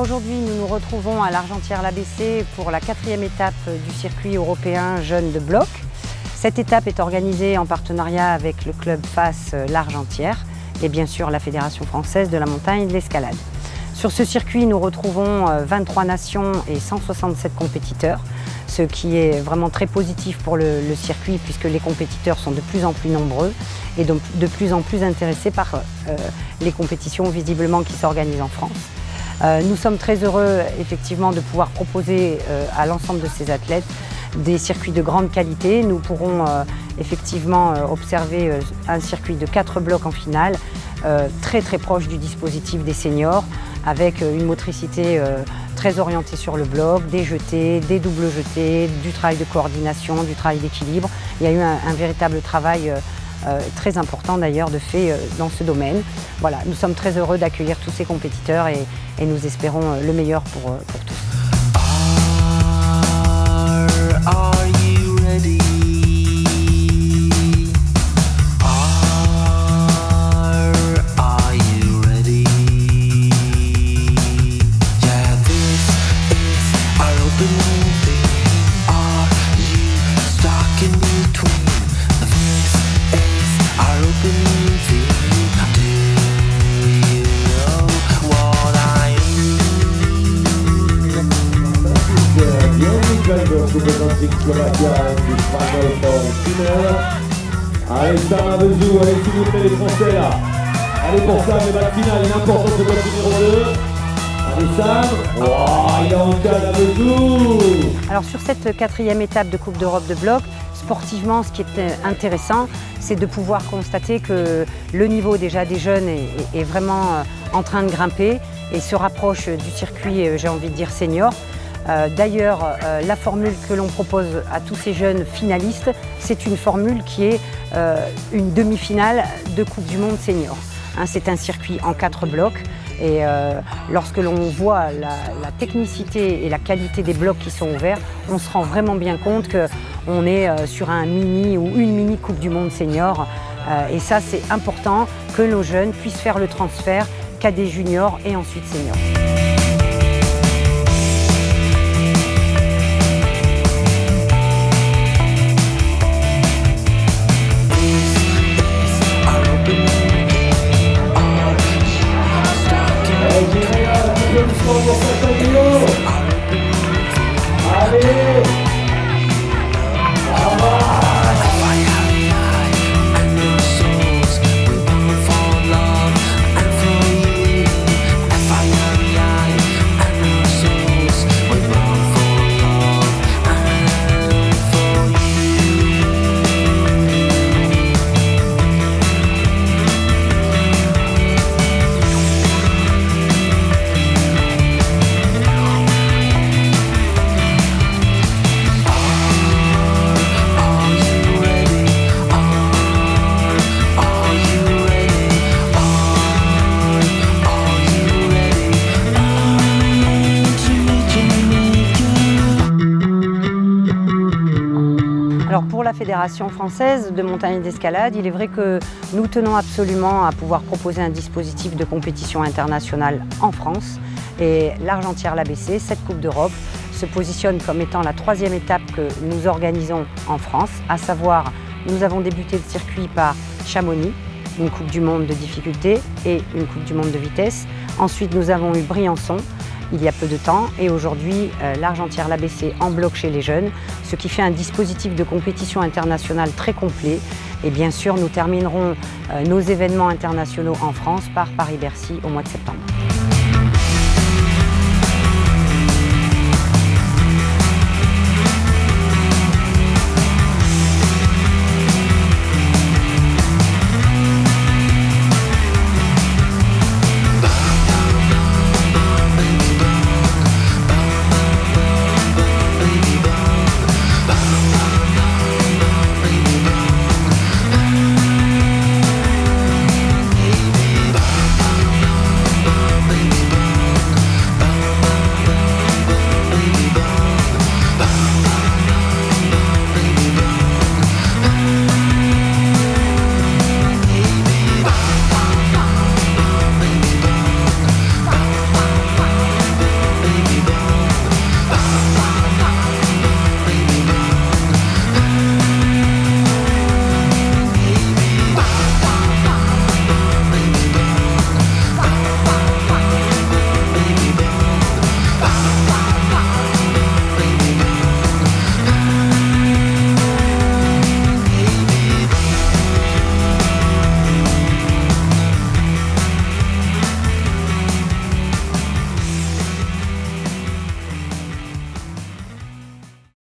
Aujourd'hui, nous nous retrouvons à l'Argentière-l'ABC pour la quatrième étape du circuit européen Jeunes de Bloc. Cette étape est organisée en partenariat avec le club FAS L'Argentière et bien sûr la Fédération française de la montagne et de l'escalade. Sur ce circuit, nous retrouvons 23 nations et 167 compétiteurs, ce qui est vraiment très positif pour le, circuit puisque les compétiteurs sont de plus en plus nombreux et donc de plus en plus intéressés par euh, les compétitions visiblement qui s'organisent en France. Euh, nous sommes très heureux effectivement de pouvoir proposer euh, à l'ensemble de ces athlètes des circuits de grande qualité. Nous pourrons effectivement observer un circuit de quatre blocs en finale, très très proche du dispositif des seniors, avec une motricité très orientée sur le bloc, des jetés, des doubles jetés, du travail de coordination, du travail d'équilibre. Il y a eu un, véritable travail euh, très important d'ailleurs de fait euh, dans ce domaine. Voilà, nous sommes très heureux d'accueillir tous ces compétiteurs et, nous espérons euh, le meilleur pour tous. Allez Avezou, allez les Français là. Allez pour Sam, les balles finales, il est important ce bloc numéro 2. Allez Sam, il est en cas Alors sur cette quatrième étape de Coupe d'Europe de bloc, sportivement, ce qui est euh, intéressant, c'est de pouvoir constater que le niveau déjà des jeunes est, vraiment euh, en train de grimper et se rapproche du circuit, euh, j'ai envie de dire, senior. Euh, d'ailleurs, euh, la formule que l'on propose à tous ces jeunes finalistes, c'est une formule qui est euh, une demi-finale de Coupe du Monde senior. Hein, c'est un circuit en quatre blocs et lorsque l'on voit la, technicité et la qualité des blocs qui sont ouverts, on se rend vraiment bien compte qu'on est sur un mini ou une mini Coupe du Monde senior. et ça, c'est important que nos jeunes puissent faire le transfert des juniors et ensuite seniors. Amén. Pour la Fédération française de montagne et d'escalade, il est vrai que nous tenons absolument à pouvoir proposer un dispositif de compétition internationale en France. Et l'Argentière l'ABC, cette Coupe d'Europe, se positionne comme étant la troisième étape que nous organisons en France, à savoir, nous avons débuté le circuit par Chamonix, une Coupe du Monde de difficulté et une Coupe du Monde de vitesse. Ensuite, nous avons eu Briançon, il y a peu de temps et aujourd'hui euh, l'Argentière l'ABC en bloc chez les jeunes, ce qui fait un dispositif de compétition internationale très complet et bien sûr nous terminerons euh, nos événements internationaux en France par Paris-Bercy au mois de septembre.